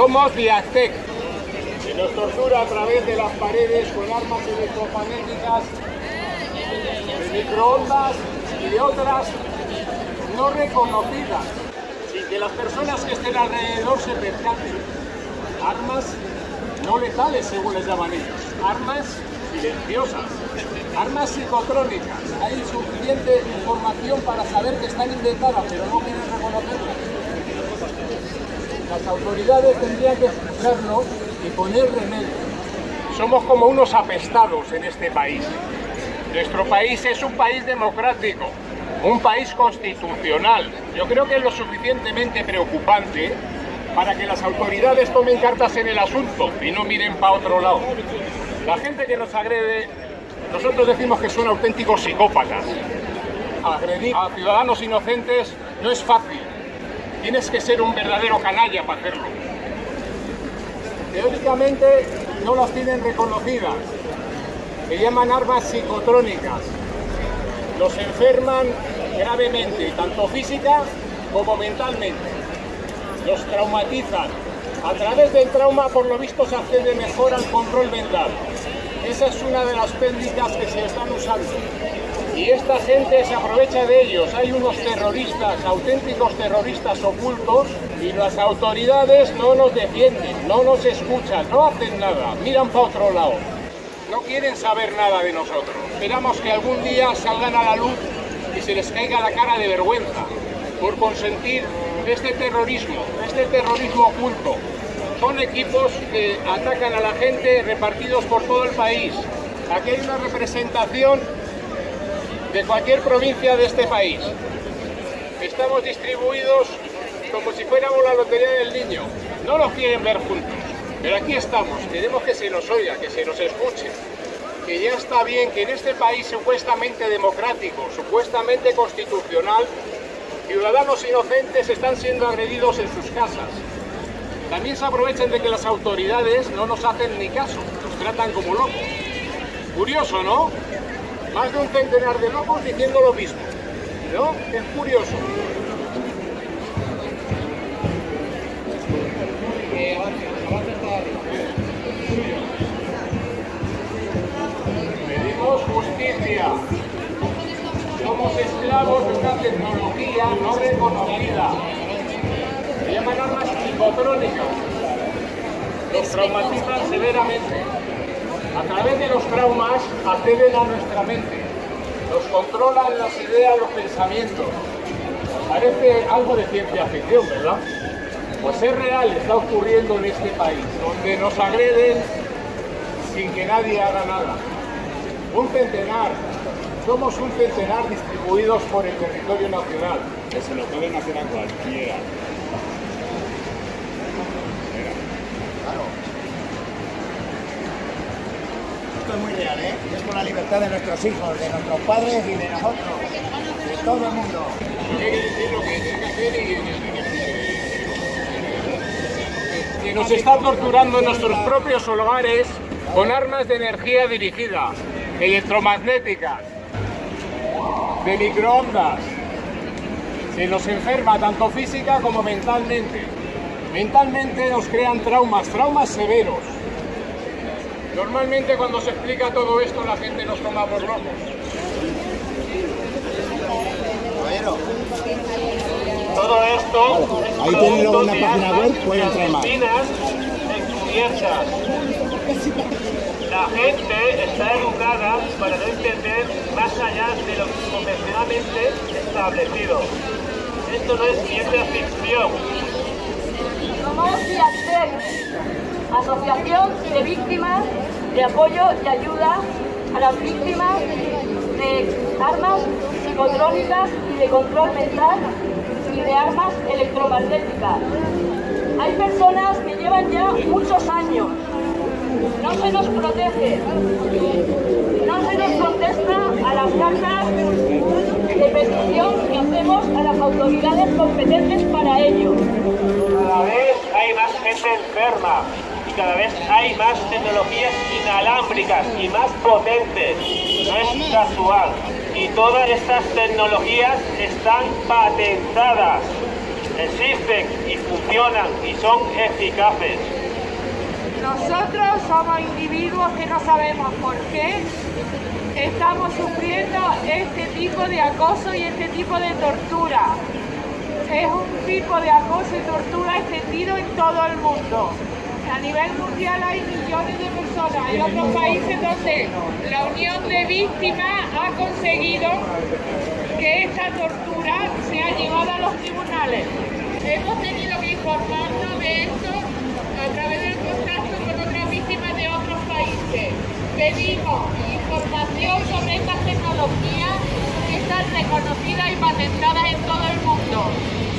Somos Viactec. Se nos tortura a través de las paredes con armas electromagnéticas, de microondas y otras no reconocidas, sin que las personas que estén alrededor se percaten. Armas no letales, según les llaman ellos. Armas silenciosas, armas psicotrónicas. Hay suficiente información para saber que están inventadas, pero no quieren reconocerlas. Las autoridades tendrían que escucharnos y poner remedio. Somos como unos apestados en este país. Nuestro país es un país democrático, un país constitucional. Yo creo que es lo suficientemente preocupante para que las autoridades tomen cartas en el asunto y no miren para otro lado. La gente que nos agrede, nosotros decimos que son auténticos psicópatas. Agredir a ciudadanos inocentes no es fácil. Tienes que ser un verdadero canalla para hacerlo. Teóricamente no las tienen reconocidas. Se llaman armas psicotrónicas. Los enferman gravemente, tanto física como mentalmente. Los traumatizan. A través del trauma, por lo visto, se accede mejor al control mental. Esa es una de las técnicas que se están usando. Y esta gente se aprovecha de ellos. Hay unos terroristas, auténticos terroristas ocultos, y las autoridades no nos defienden, no nos escuchan, no hacen nada, miran para otro lado. No quieren saber nada de nosotros. Esperamos que algún día salgan a la luz y se les caiga la cara de vergüenza por consentir este terrorismo, este terrorismo oculto. Son equipos que atacan a la gente repartidos por todo el país. Aquí hay una representación de cualquier provincia de este país. Estamos distribuidos como si fuéramos la lotería del niño. No nos quieren ver juntos, pero aquí estamos. Queremos que se nos oiga, que se nos escuche. Que ya está bien que en este país supuestamente democrático, supuestamente constitucional, ciudadanos inocentes están siendo agredidos en sus casas. También se aprovechan de que las autoridades no nos hacen ni caso, nos tratan como locos. Curioso, ¿no? Más de un centenar de locos diciendo lo mismo. ¿No? Es curioso. Pedimos justicia. Somos esclavos de una tecnología no reconocida. Se llaman armas psicotrónicas. Los traumatizan severamente. A través de los traumas acceden a nuestra mente. Nos controlan las ideas, los pensamientos. Parece algo de ciencia ficción, ¿verdad? Pues es real, está ocurriendo en este país, donde nos agreden sin que nadie haga nada. Un centenar, somos un centenar distribuidos por el territorio nacional. Que se lo pueden hacer a cualquiera. Es muy real, ¿eh? Es por la libertad de nuestros hijos, de nuestros padres y de nosotros, de todo el mundo. Hay que decir lo que hay que hacer y que nos está torturando en nuestros propios hogares con armas de energía dirigida, electromagnéticas, de microondas. Se nos enferma tanto física como mentalmente. Mentalmente nos crean traumas, traumas severos. Normalmente cuando se explica todo esto la gente nos toma por locos. Todo esto es Ahí tiene luego una página web, puede entrar más. encubiertas. La gente está educada para no entender más allá de lo convencionalmente establecido. Esto no es ciencia ficción. Asociación de Víctimas de Apoyo y Ayuda a las Víctimas de Armas Psicotrónicas y de Control Mental y de Armas Electromagnéticas. Hay personas que llevan ya muchos años. No se nos protege. No se nos contesta a las cartas de petición que hacemos a las autoridades competentes para ello. Cada vez hay más gente enferma y cada vez hay más tecnologías inalámbricas y más potentes. No es casual. Y todas estas tecnologías están patentadas. existen y funcionan y son eficaces. Nosotros somos individuos que no sabemos por qué estamos sufriendo este tipo de acoso y este tipo de tortura. Es un tipo de acoso y tortura extendido en todo el mundo. A nivel mundial hay millones de personas. Hay otros países donde la Unión de Víctimas ha conseguido que esta tortura sea llevada a los tribunales. Hemos tenido que informarnos de esto a través del contacto con otras víctimas de otros países. Pedimos información sobre estas tecnologías que están reconocidas y patentadas en todo el mundo.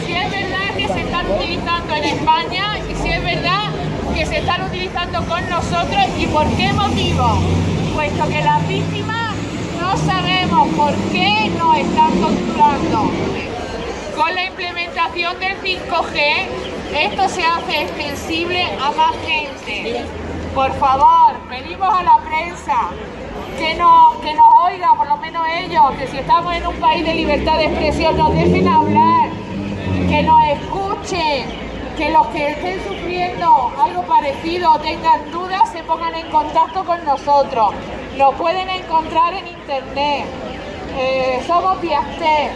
Si es verdad que se están utilizando en España y si es verdad que se están utilizando con nosotros y por qué motivo. Puesto que las víctimas no sabemos por qué nos están torturando. Con la implementación del 5G, esto se hace extensible a más gente. Por favor, pedimos a la prensa que nos, que nos oiga, por lo menos ellos, que si estamos en un país de libertad de expresión nos dejen hablar, que nos escuchen, que los que estén sufriendo algo parecido o tengan dudas se pongan en contacto con nosotros. Nos pueden encontrar en internet. Eh, somos Viaster.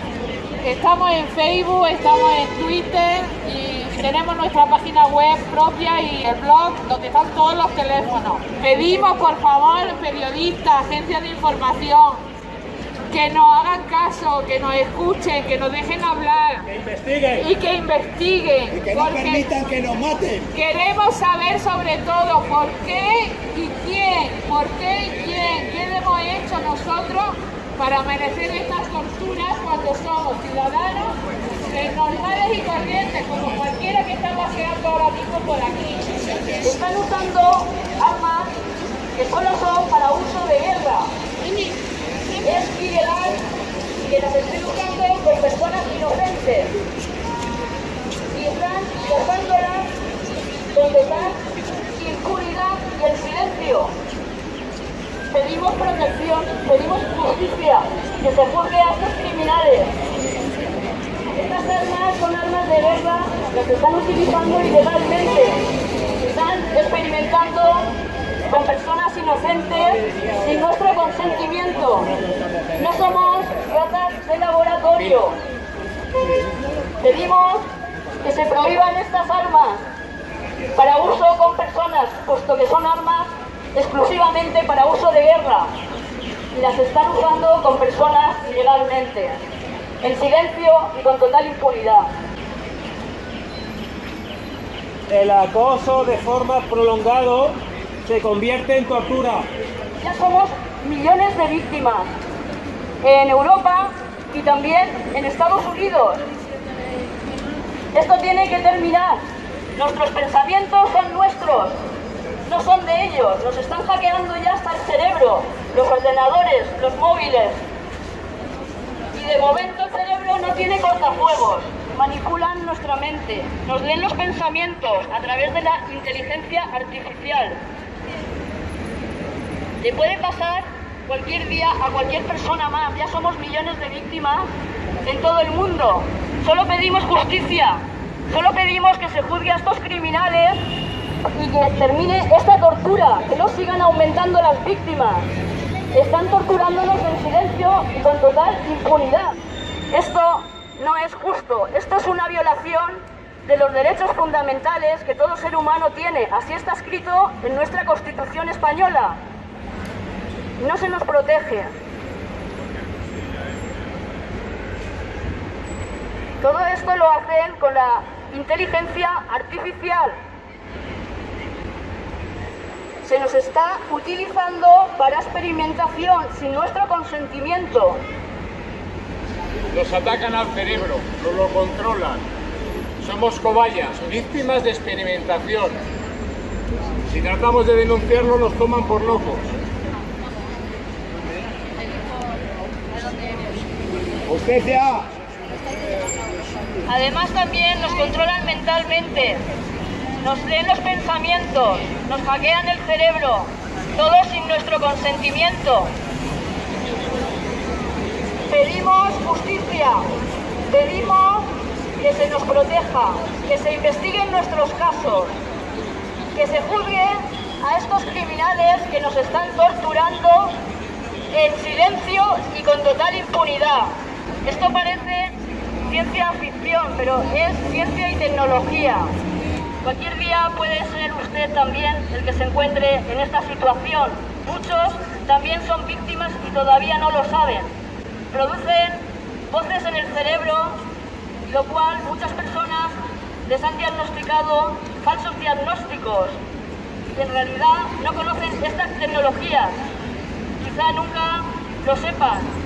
Estamos en Facebook, estamos en Twitter y tenemos nuestra página web propia y el blog donde están todos los teléfonos. Pedimos por favor, periodistas, agencias de información, que nos hagan caso, que nos escuchen, que nos dejen hablar. Que investiguen. Y que investiguen. Y que no permitan que nos maten. Queremos saber sobre todo por qué y quién, por qué y quién, qué hemos hecho nosotros para merecer estas torturas cuando somos ciudadanos normales y corrientes, como cualquiera que está paseando ahora mismo por aquí. Están usando armas que solo son para uso de guerra. Es ilegal que las estén usando con personas inocentes. Y están dejándolas con total impunidad y el silencio. Pedimos protección, pedimos justicia, que se juzgue a estos criminales. Estas armas son armas de guerra, las están utilizando ilegalmente. Están experimentando con personas inocentes sin nuestro consentimiento. No somos ratas de laboratorio. Pedimos que se prohíban estas armas para uso con personas, puesto que son armas exclusivamente para uso de guerra y las están usando con personas ilegalmente, en silencio y con total impunidad. El acoso de forma prolongado se convierte en tortura. Ya somos millones de víctimas en Europa y también en Estados Unidos. Esto tiene que terminar. Nuestros pensamientos son nuestros, no son de ellos. Nos están hackeando ya hasta el cerebro, los ordenadores, los móviles. Y de momento el cerebro no tiene cortafuegos. Manipulan nuestra mente, nos leen los pensamientos a través de la inteligencia artificial. Le puede pasar cualquier día a cualquier persona más. Ya somos millones de víctimas en todo el mundo. Solo pedimos justicia. Solo pedimos que se juzgue a estos criminales y que termine esta tortura, que no sigan aumentando las víctimas. Están torturándonos en silencio y con total impunidad. Esto no es justo. Esto es una violación de los derechos fundamentales que todo ser humano tiene. Así está escrito en nuestra Constitución española no se nos protege. Todo esto lo hacen con la inteligencia artificial. Se nos está utilizando para experimentación sin nuestro consentimiento. Nos atacan al cerebro, nos lo controlan. Somos cobayas, víctimas de experimentación. Si tratamos de denunciarlo, nos toman por locos. Justicia. Además también nos controlan mentalmente, nos leen los pensamientos, nos hackean el cerebro, todo sin nuestro consentimiento. Pedimos justicia, pedimos que se nos proteja, que se investiguen nuestros casos, que se juzgue a estos criminales que nos están torturando en silencio y con total impunidad. Esto parece ciencia ficción, pero es ciencia y tecnología. Cualquier día puede ser usted también el que se encuentre en esta situación. Muchos también son víctimas y todavía no lo saben. Producen voces en el cerebro, lo cual muchas personas les han diagnosticado falsos diagnósticos y en realidad no conocen estas tecnologías. Quizá nunca lo sepan.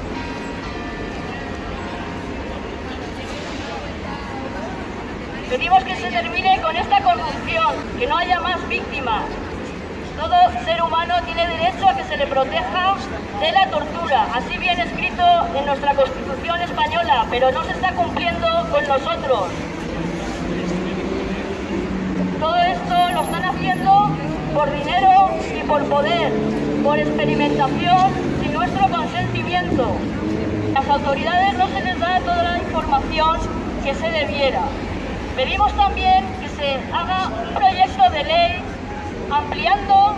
Pedimos que se termine con esta corrupción, que no haya más víctimas. Todo ser humano tiene derecho a que se le proteja de la tortura, así bien escrito en nuestra Constitución española, pero no se está cumpliendo con nosotros. Todo esto lo están haciendo por dinero y por poder, por experimentación sin nuestro consentimiento. Las autoridades no se les da toda la información que se debiera. Pedimos también que se haga un proyecto de ley ampliando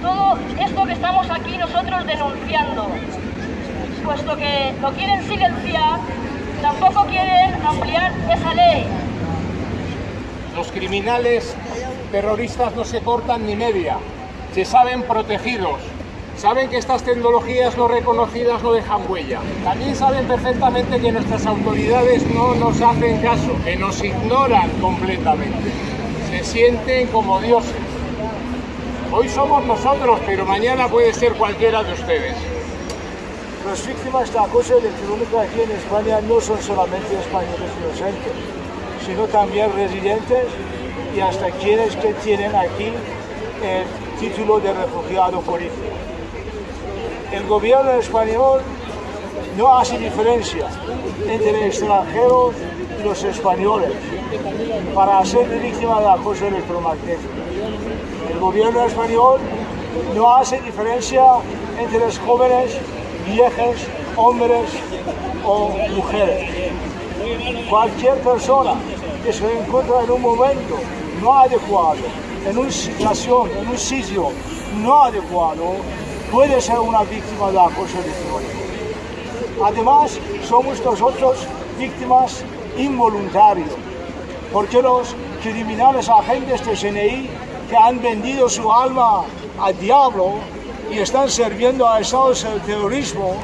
todo esto que estamos aquí nosotros denunciando. Puesto que lo quieren silenciar, tampoco quieren ampliar esa ley. Los criminales terroristas no se cortan ni media, se saben protegidos, saben que estas tecnologías no reconocidas no dejan huella. También saben perfectamente que nuestras autoridades no nos hacen caso, que nos ignoran completamente. Se sienten como dioses. Hoy somos nosotros, pero mañana puede ser cualquiera de ustedes. Las víctimas de acoso electrónico aquí en España no son solamente españoles inocentes, sino también residentes y hasta quienes que tienen aquí el título de refugiado político. El gobierno español no hace diferencia entre extranjeros y los españoles para ser víctima de acoso electromagnético. El gobierno español no hace diferencia entre los jóvenes, viejos, hombres o mujeres. Cualquier persona que se encuentra en un momento no adecuado, en una situación, en un sitio no adecuado, puede ser una víctima de acoso electrónico. Además, somos nosotros víctimas involuntarios, porque los criminales agentes de CNI que han vendido su alma al diablo y están sirviendo a estados del terrorismo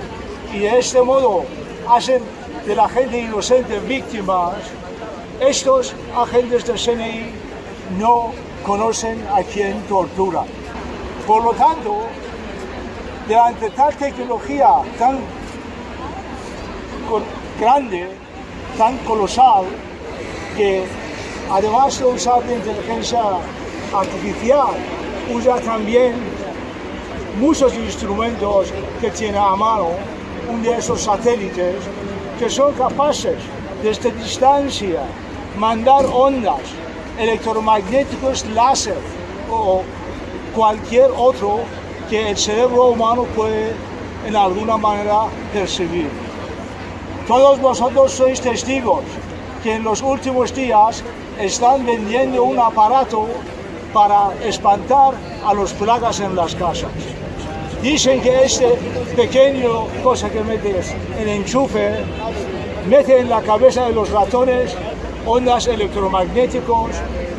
y de este modo hacen de la gente inocente víctimas, estos agentes del CNI no conocen a quien tortura. Por lo tanto, delante tal tecnología tan grande, tan colosal, que además de usar la inteligencia artificial, usa también muchos instrumentos que tiene a mano, un de esos satélites, que son capaces desde distancia mandar ondas electromagnéticos láser o cualquier otro que el cerebro humano puede en alguna manera percibir. Todos vosotros sois testigos que en los últimos días están vendiendo un aparato para espantar a los plagas en las casas. Dicen que este pequeño cosa que metes en enchufe mete en la cabeza de los ratones ondas electromagnéticos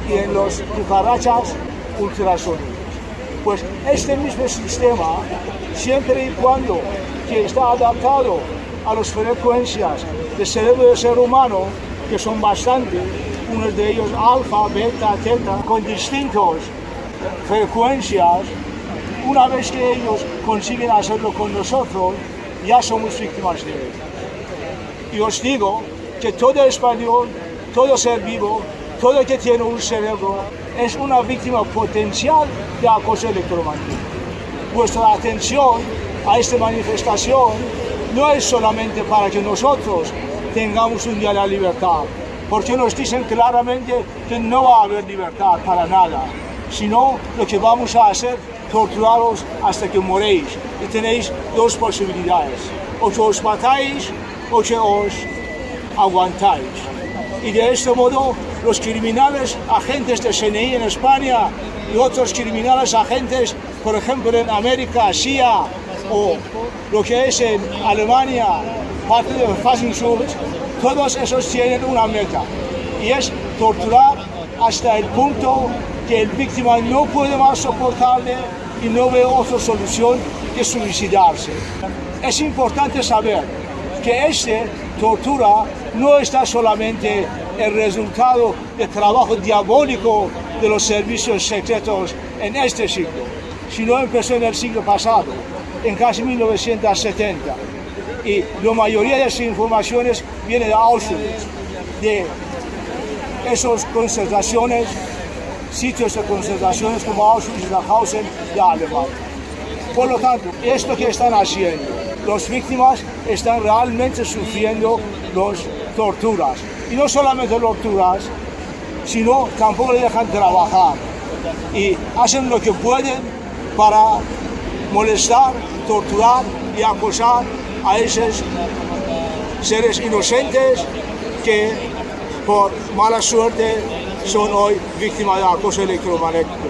y en los cucarachas ultrasónicos. Pues este mismo sistema, siempre y cuando que está adaptado a las frecuencias del cerebro del ser humano, que son bastantes, unos de ellos alfa, beta, teta, con distintas frecuencias, una vez que ellos consiguen hacerlo con nosotros, ya somos víctimas de ellos. Y os digo que todo español, todo ser vivo, todo que tiene un cerebro, es una víctima potencial de acoso electromagnético. Vuestra atención a esta manifestación no es solamente para que nosotros tengamos un día la libertad, porque nos dicen claramente que no va a haber libertad para nada, sino lo que vamos a hacer, torturaros hasta que moréis. Y tenéis dos posibilidades, o que os matáis o que os aguantáis. Y de este modo los criminales, agentes de CNI en España y otros criminales agentes, por ejemplo en América, CIA o lo que es en Alemania, parte de Fassungsschutz, todos esos tienen una meta y es torturar hasta el punto que el víctima no puede más soportarle y no ve otra solución que suicidarse. Es importante saber que esta tortura no está solamente el resultado del trabajo diabólico de los servicios secretos en este siglo, sino empezó en el siglo pasado, en casi 1970. Y la mayoría de esas informaciones viene de Auschwitz, de esas concentraciones, sitios de concentraciones como Auschwitz y Dachausen de Alemania. Por lo tanto, esto que están haciendo, las víctimas están realmente sufriendo las torturas. Y no solamente torturas, sino tampoco le dejan trabajar. Y hacen lo que pueden para molestar, torturar y acosar a esos seres inocentes que por mala suerte son hoy víctimas de acoso electromagnético.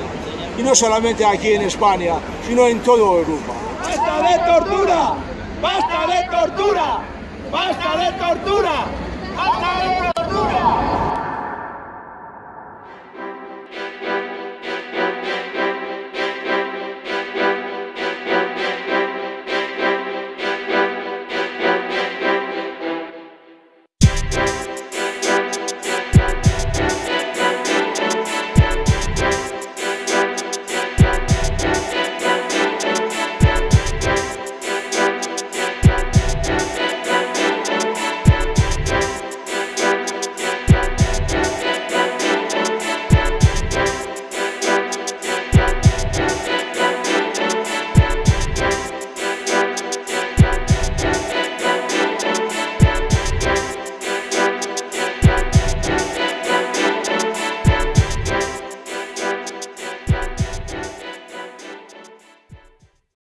Y no solamente aquí en España, sino en toda Europa. ¡Basta de tortura! ¡Basta de tortura! ¡Basta de tortura! ¡Basta de tortura!